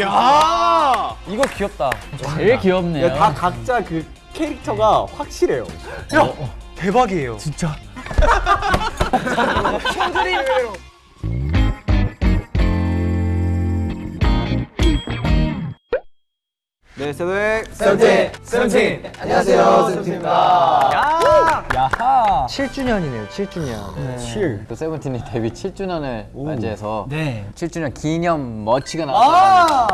야! 이거 귀엽다. 제일 귀엽네요. 야, 다 각자 그 캐릭터가 확실해요. 야 대박이에요. 진짜. 네, 세도의 세븐틴, 세븐틴. 안녕하세요, 세븐틴입니다. 야하. 7주년이네요. 7주년. 7. 또 세븐틴이 데뷔 7주년을 맞이해서 네. 7주년 기념 머치가 나왔어요.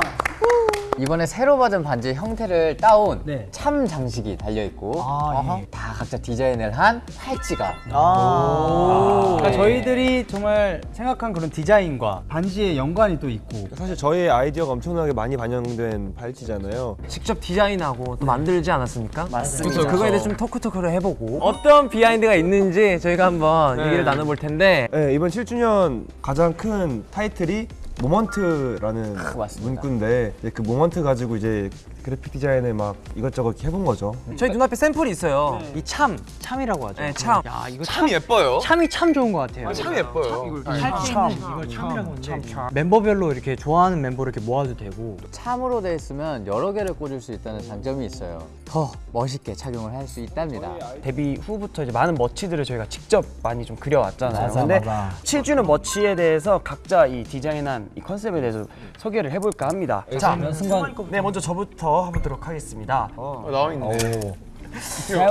이번에 새로 받은 반지의 형태를 따온 네. 참 장식이 달려 있고 아, 예. 다 각자 디자인을 한 팔찌가 아. 그러니까 저희들이 정말 생각한 그런 디자인과 반지의 연관이 또 있고. 사실 저희의 아이디어가 엄청나게 많이 반영된 발찌잖아요. 직접 디자인하고 또 만들지 않았습니까? 맞습니다. 그래서 그거에 대해 좀 토크토크를 해보고 어떤 비하인드가 있는지 저희가 한번 얘기를 나눠볼 텐데 네, 이번 7주년 가장 큰 타이틀이 moment라는 맞습니다. 문구인데 그 moment 가지고 이제 그래픽 디자인을 막 이것저것 이렇게 해본 거죠. 저희 눈앞에 샘플이 있어요. 이 charm, charm이라고 하죠. 네, charm. 야, 이거 참 예뻐요. charm이 참 좋은 것 같아요. 참 예뻐요. charm, 이걸 charm이라고 하는데 멤버별로 이렇게 좋아하는 멤버를 이렇게 모아도 되고 charm으로 돼 있으면 여러 개를 꽂을 수 있다는 장점이 있어요. 더 멋있게 착용을 할 수 있답니다. 데뷔 후부터 이제 많은 merch들을 저희가 직접 많이 좀 그려왔잖아요. 맞아, 근데 맞아. 7주년 merch에 대해서 각자 이 디자인한 이 concept에 대해서 소개를 해볼까 합니다. 자, 순간 네 먼저 저부터 해보도록 하겠습니다. 나와 있네.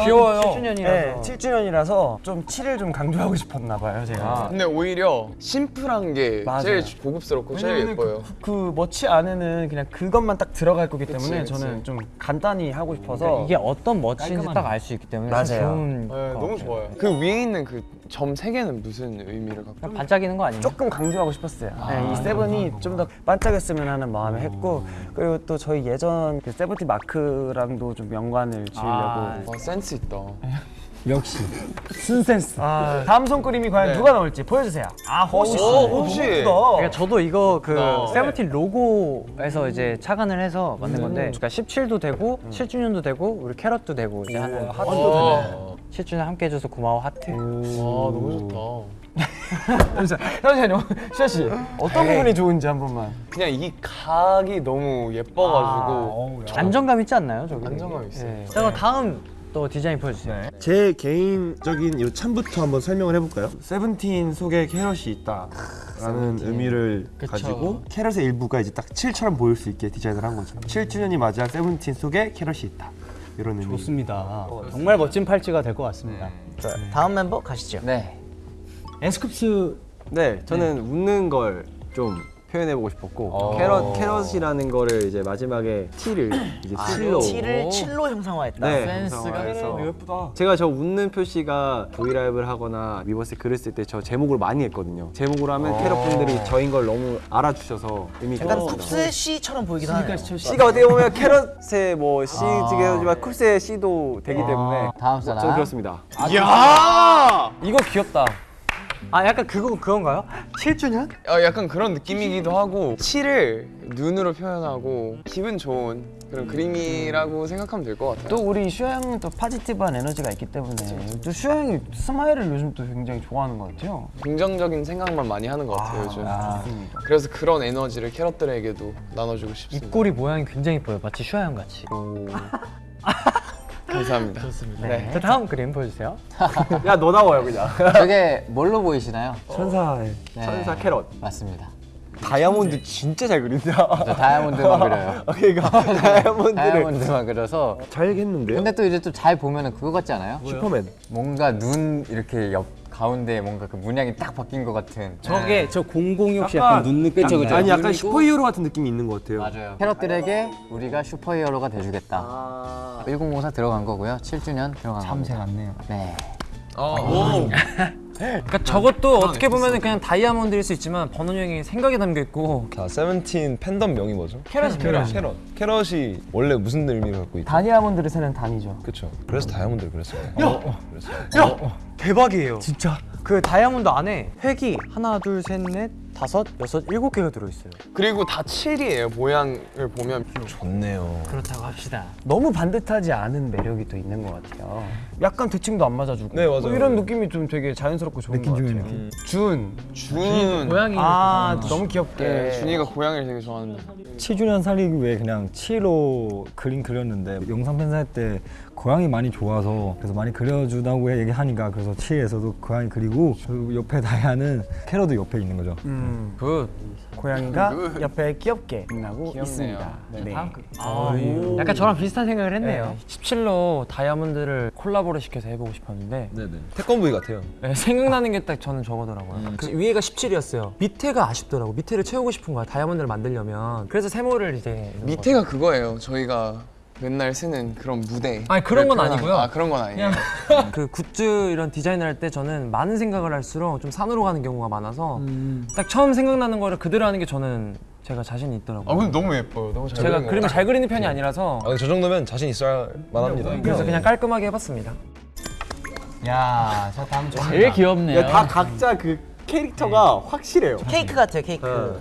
귀여워요. 7주년이라서. 네, 7주년이라서 좀 7을 좀 강조하고 싶었나 봐요, 제가. 근데 오히려 심플한 게 맞아요. 제일 고급스럽고 제일 예뻐요. 그 머치 안에는 그냥 그것만 딱 들어갈 거기 때문에 그치. 저는 좀 간단히 하고 싶어서 이게 어떤 멋인지 딱 알 수 있기 때문에 맞아요. 좋은 네, 것 너무 같아요. 좋아요. 그 위에 있는 그 점세 개는 무슨 의미를 갖고? 반짝이는 거 아니에요? 조금 강조하고 싶었어요. 네, 이 세븐이 좀 더 반짝였으면 하는 마음에 했고 그리고 또 저희 예전 그 세븐틴 마크랑도 좀 연관을 지으려고. 와 센스 있다. 역시 순센스 아, 다음 손그림이 과연 네. 누가 나올지 보여주세요. 아 호시. 오, 호시. 그러니까 저도 이거 그 어. 세븐틴 로고에서 이제 착안을 해서 만든 건데 그러니까 17도 되고 7주년도 되고 우리 캐럿도 되고 이제 하는 하트도 되네 7주년 함께 해줘서 고마워 하트 와 너무 좋다. 잠시만요, 시아 씨 어떤 부분이 좋은지 한 번만. 그냥 이 각이 너무 예뻐가지고 안정감 있지 않나요 저기? 안정감 있어요. 네. 자 그럼 다음 또 디자인 보여주세요 제 개인적인 이 charm부터 한번 설명을 해볼까요? 세븐틴 속에 캐럿이 있다 라는 의미를 가지고 캐럿의 일부가 이제 딱 7처럼 보일 수 있게 디자인을 한 거죠. 7주년이 맞이한 세븐틴 속에 캐럿이 있다. 이런 의미. 좋습니다. 정말 멋진 팔찌가 될 것 같습니다. 자, 다음 멤버 가시죠. 네. 에스쿱스 네, 저는 웃는 걸좀 표현해보고 싶었고 캐럿 캐럿이라는 거를 이제 마지막에 T를 이제 칠로 T를 칠로 형상화했다 네, 센스가 형상화해서 예쁘다. 제가 저 웃는 표시가 브이라이브를 하거나 위버스에 글을 쓸 때 저 제목을 많이 했거든요. 제목으로 하면 캐럿 분들이 저인 걸 너무 알아주셔서 의미가 약간. 쿱스의 C처럼 보이기도 하네요 C가 어떻게 보면 캐럿의 뭐 C이긴 하지만 쿱스의 C도 되기 때문에 다음 사람. 저는 그렇습니다. 야! 이거 귀엽다. 아 약간 그거 그건가요? 7주년? 어, 약간 그런 느낌이기도 하고 칠을 눈으로 표현하고 기분 좋은 그런 그림이라고 생각하면 될 것 같아요. 또 우리 슈아 형은 또 파지티브한 에너지가 있기 때문에 또 슈아 형이 스마일을 요즘 또 굉장히 좋아하는 것 같아요. 긍정적인 생각만 많이 하는 것 같아요 요즘. 좋습니다. 그래서 그런 에너지를 캐럿들에게도 나눠주고 싶습니다. 입꼬리 모양이 굉장히 예뻐요 마치 슈아 형 같이 감사합니다. 좋습니다. 네. 자 다음 그림 보여주세요 야너 나와요 그냥. 저게 뭘로 보이시나요? 천사의 네. 천사 캐럿. 맞습니다. 다이아몬드 진짜 잘 그린다. 저 다이아몬드만 그려요. 그러니까 다이아몬드를 다이아몬드만 그려서 잘 했는데요? 근데 또 이제 또 잘 보면은 그거 같지 않아요? 슈퍼맨. 뭔가 눈 이렇게 옆 가운데 뭔가 그 문양이 딱 바뀐 것 같은 저게 저 006 혹시 약간 눈 느낌 그쵸, 그쵸. 아니 약간 슈퍼히어로 같은 느낌이 있는 것 같아요. 맞아요. 캐럿들에게 우리가 superhero가 돼주겠다. 1004 들어간 거고요. 7주년 들어간 참새 같네요. 네. 그러니까 저것도 어떻게 보면 그냥 다이아몬드일 수 있지만 번호 형이 생각이 담겨 있고 자, 세븐틴 팬덤 명이 뭐죠? 캐럿이 캐럿. 캐럿. 캐럿이 원래 무슨 의미를 갖고 있죠? 다이아몬드를 세는 단위죠. 그렇죠. 그래서 다이아몬드를 그렸어요. 야! 그렸어요. 대박이에요 진짜 그 다이아몬드 안에 획이 하나 둘 셋 넷 다섯, 여섯, 일곱 개가 들어있어요. 그리고 다 7이에요 모양을 보면 좋네요. 그렇다고 합시다. 너무 반듯하지 않은 매력이 또 있는 것 같아요. 약간 대칭도 안 맞아주고 네, 맞아요. 뭐 이런 느낌이 좀 되게 자연스럽고 좋은 것 같아요. 준. 준아 너무 귀엽게. 네, 준이가 고양이를 되게 좋아하는데 7주년 살리기 위해 그냥 7로 그림 그렸는데 영상 편집할 때 고양이 많이 좋아서 그래서 많이 그려주다고 얘기하니까 그래서 7에서도 고양이 그리고 그리고 옆에 다이아는 캐럿도 옆에 있는 거죠. 음, good. 고양이가 옆에 귀엽게 빛나고 있습니다. 네. 약간 저랑 비슷한 생각을 했네요. 17로 다이아몬드를 콜라보를 시켜서 해보고 싶었는데 네네. 태권브이 같아요. 네, 생각나는 게 딱 저는 저거더라고요. 음. 그 위에가 17이었어요. 밑에가 아쉽더라고. 밑에를 채우고 싶은 거야. 다이아몬드를 만들려면. 그래서 세모를 이제 밑에가 그거예요 저희가 맨날 쓰는 그런 무대 아니, 그런 건 아니고요. 아 그런 건 아니에요 거. 그 굿즈 이런 디자인을 할 때 저는 많은 생각을 할수록 좀 산으로 가는 경우가 많아서 음. 딱 처음 생각나는 거를 그대로 하는 게 저는 제가 자신이 있더라고요. 아 근데 너무 예뻐요 너무 잘 제가 그림을. 잘 그리는 편이 아니라서 아, 저 정도면 자신 있어야 만합니다. 그래서 그냥 깔끔하게 해봤습니다. 야, 저 다음 좀 제일 귀엽네요. 다 각자 그 캐릭터가 확실해요. 케이크 같아요 케이크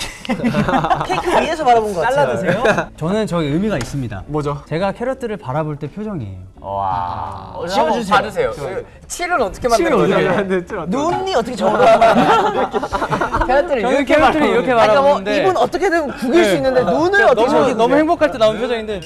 케이크 위에서 바라본 것 같아요 잘라 드세요? 저는 저기 의미가 있습니다. 뭐죠? 제가 캐럿들을 바라볼 때 표정이에요. 지워주세요 받으세요. 7은 어떻게 만든 거죠? 눈이 어떻게 저러는 캐럿들이 저는 캐럿들을 이렇게 아까 뭐 바라보는데 입은 어떻게든 구길 수 있는데 눈을 어떻게 너무 너무 행복할 때 나온 표정인데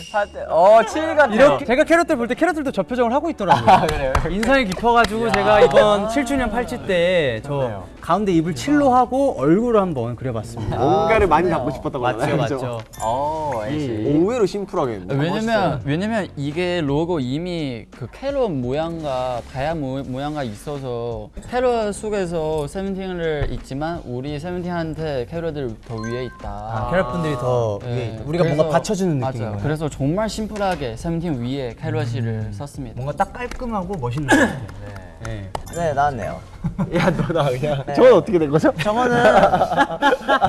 어, 7 같아요. 이렇게 제가 캐럿들 볼 때 캐럿들도 저 표정을 하고 있더라고요. 인상이 깊어가지고 제가 이번 7주년 팔찌 때저 가운데 입을 7로 하고 얼굴을 한번 그려봤습니다. 뭔가를 많이 갖고 싶었다고 맞죠. 맞죠. 어, LC. 의외로 심플하게. 왜냐면 왜냐면 이게 로고 이미 그 캐럿 모양과 다이아 모, 모양과 있어서 캐럿 속에서 세븐틴을 있지만 우리 세븐틴한테 캐럿들 더 위에 있다. 아, 캐럿 분들이 더 네, 위에 있다. 우리가 뭔가 그래서- 받쳐주는 맞아요. 느낌인 거예요. 그래서 정말 심플하게 세븐틴 위에 캐럿이를 썼습니다. 뭔가 딱 깔끔하고 멋있는 것 같아요. 네. 네 나왔네요 야, 너 나 그냥. 저건 어떻게 된 거죠? 저거는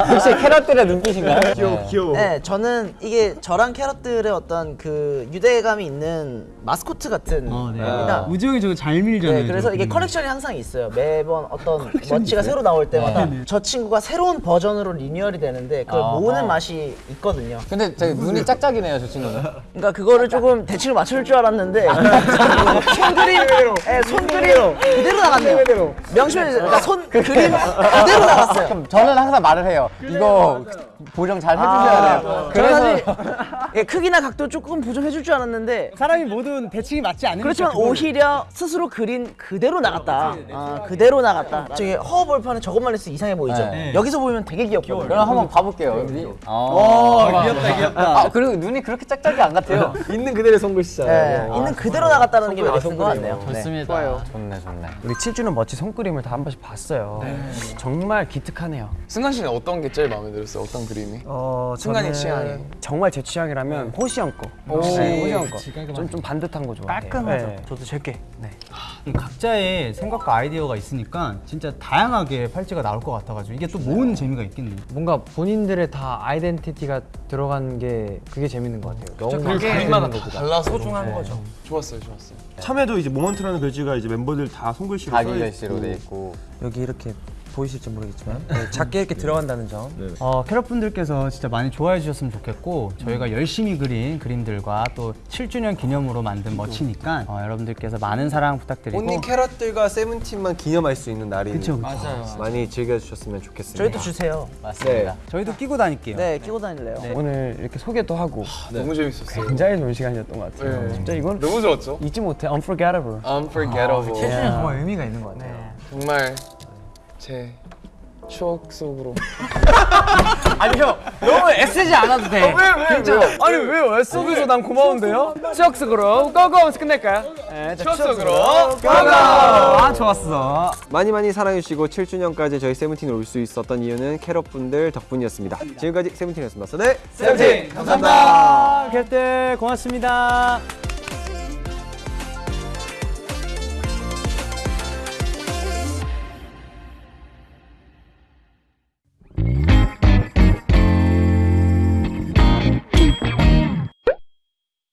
혹시 캐럿들의 눈빛인가요? 귀여워, 귀여워. 네 저는 이게 저랑 캐럿들의 어떤 그 유대감이 있는 마스코트 같은 어, 네. 겁니다 우지 형이 저거 잘 밀잖아요. 네, 그래서 이게 컬렉션이 항상 있어요. 매번 어떤 merch가 새로 나올 때마다 저 친구가 새로운 버전으로 리뉴얼이 되는데 그걸 모으는 맛이 있거든요. 근데 저기 눈이 짝짝이네요, 저 친구는. 그러니까 그거를 조금 대칭을 맞출 줄 알았는데 손그림, 네, 손그림 그대로 나갔네요. 명심해 주세요. 그러니까 손 그림 그대로 나갔어요. 저는 항상 말을 해요. 이거 보정 잘 해주셔야 돼요. 그래서 사실 예, 크기나 각도 조금 보정해 줄 줄 알았는데 사람이 모든 대칭이 맞지 않으니까 그렇지만 오히려 스스로 그린 그대로 나갔다. 아, 그대로 나갔다. 저기 허허벌판에 저것만 했을 때 이상해 보이죠? 네. 여기서 보면 되게 귀엽거든요. 그럼 한번 봐볼게요. 어, 귀엽다, 귀엽다. 아, 그리고 눈이 그렇게 짝짝이 안 같아요. 있는 그대로의 손글씨잖아요. 네, 있는 그대로 나갔다는 게 매력인 것 같네요. 네. 좋습니다. 좋네, 좋네. 우리 7주년 멋지 손그림을 다 한 번씩 봤어요. 정말 기특하네요. 승관 씨는 어떤 게 제일 마음에 들었어요? 어떤 그림이? 어, 순간의 취향이. 정말 제 취향이라면 호시 형 거. 네, 호시 형 거. 좀, 좀 반듯한 거 좋아해요. 깔끔하죠. 네, 저도 제게. 네. 각자의 생각과 아이디어가 있으니까 진짜 다양하게 팔찌가 나올 것 같아가지고 이게 또 모으는 재미가 있겠네요. 뭔가 본인들의 다 아이덴티티가 들어간 게 그게 재밌는 것 같아요. 너무 그림마다 다 달라서 소중한 너무 거죠. 좋았어요 좋았어요 참여도 이제 moment라는 글씨가 이제 멤버들 다 손글씨로 자기 써 글씨로 있고 돼 있고. 여기 이렇게 보이실지 모르겠지만 네, 작게 이렇게 들어간다는 점. 어, 캐럿분들께서 진짜 많이 좋아해 주셨으면 좋겠고 저희가 열심히 그린 그림들과 또 7주년 기념으로 만든 멋지니까 어, 여러분들께서 많은 사랑 부탁드리고 온리 캐럿들과 세븐틴만 기념할 수 있는 날이 그쵸, 그쵸. 맞아요. 많이 즐겨주셨으면 좋겠습니다. 저희도 주세요. 맞습니다. 저희도 끼고 다닐게요. 네, 끼고 다닐래요. 오늘 이렇게 소개도 하고 너무 재밌었어요 굉장히 좋은 시간이었던 것 같아요. 네. 진짜 이건 너무 좋았죠? 잊지 못해. Unforgettable. Unforgettable 정말 의미가 있는 것 같아요. 정말 제 추억 속으로 아니 형 너무 애쓰지 않아도 돼. 왜 왜? 진짜. 아니 왜요? 애써줘서 난 고마운데요? 추억 속으로 고고 하면서 끝낼까요? 네, 자, 추억 속으로 고고. 아 좋았어. 많이 많이 사랑해주시고 7주년까지 저희 세븐틴을 올 수 있었던 이유는 캐럿분들 덕분이었습니다. 지금까지 세븐틴이었습니다. 네, 세븐틴! 감사합니다. 캐럿들 고맙습니다.